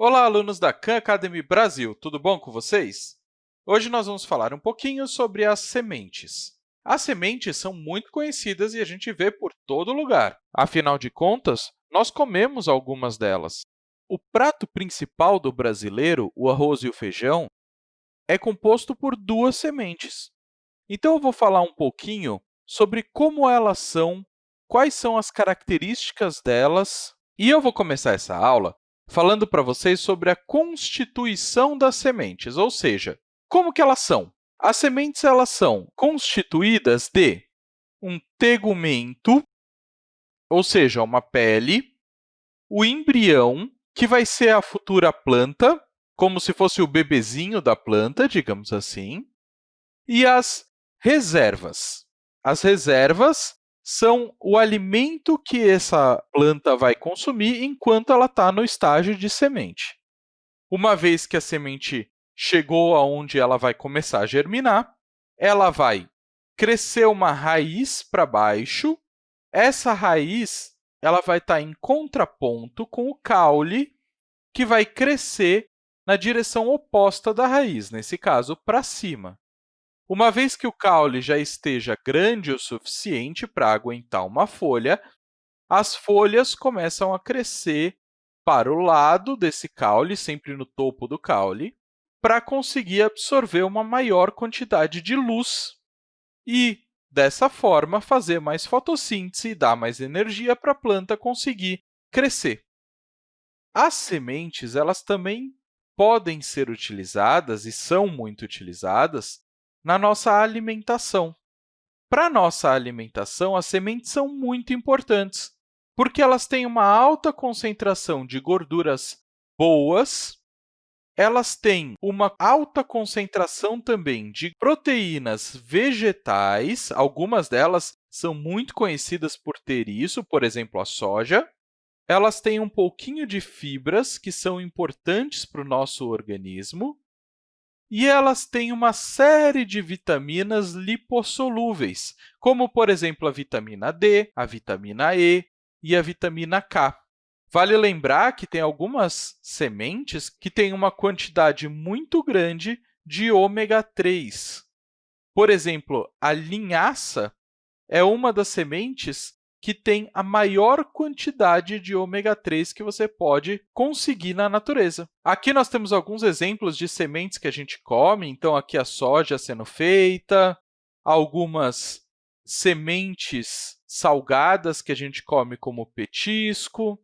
Olá, alunos da Khan Academy Brasil, tudo bom com vocês? Hoje nós vamos falar um pouquinho sobre as sementes. As sementes são muito conhecidas e a gente vê por todo lugar. Afinal de contas, nós comemos algumas delas. O prato principal do brasileiro, o arroz e o feijão, é composto por duas sementes. Então, eu vou falar um pouquinho sobre como elas são, quais são as características delas, e eu vou começar essa aula falando para vocês sobre a constituição das sementes, ou seja, como que elas são. As sementes elas são constituídas de um tegumento, ou seja, uma pele, o embrião, que vai ser a futura planta, como se fosse o bebezinho da planta, digamos assim, e as reservas. As reservas são o alimento que essa planta vai consumir enquanto ela está no estágio de semente. Uma vez que a semente chegou aonde ela vai começar a germinar, ela vai crescer uma raiz para baixo. Essa raiz ela vai estar tá em contraponto com o caule, que vai crescer na direção oposta da raiz, nesse caso, para cima. Uma vez que o caule já esteja grande o suficiente para aguentar uma folha, as folhas começam a crescer para o lado desse caule, sempre no topo do caule, para conseguir absorver uma maior quantidade de luz e, dessa forma, fazer mais fotossíntese e dar mais energia para a planta conseguir crescer. As sementes elas também podem ser utilizadas e são muito utilizadas na nossa alimentação. Para a nossa alimentação, as sementes são muito importantes, porque elas têm uma alta concentração de gorduras boas, elas têm uma alta concentração também de proteínas vegetais, algumas delas são muito conhecidas por ter isso, por exemplo, a soja. Elas têm um pouquinho de fibras, que são importantes para o nosso organismo, e elas têm uma série de vitaminas lipossolúveis, como, por exemplo, a vitamina D, a vitamina E e a vitamina K. Vale lembrar que tem algumas sementes que têm uma quantidade muito grande de ômega 3. Por exemplo, a linhaça é uma das sementes que tem a maior quantidade de ômega 3 que você pode conseguir na natureza. Aqui nós temos alguns exemplos de sementes que a gente come, então aqui a soja sendo feita, algumas sementes salgadas que a gente come como petisco,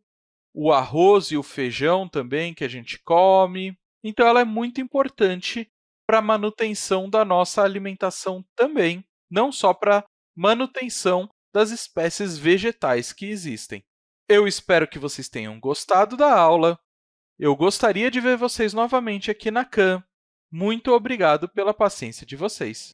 o arroz e o feijão também que a gente come. Então, ela é muito importante para a manutenção da nossa alimentação também, não só para manutenção das espécies vegetais que existem. Eu espero que vocês tenham gostado da aula. Eu gostaria de ver vocês novamente aqui na CAM. Muito obrigado pela paciência de vocês.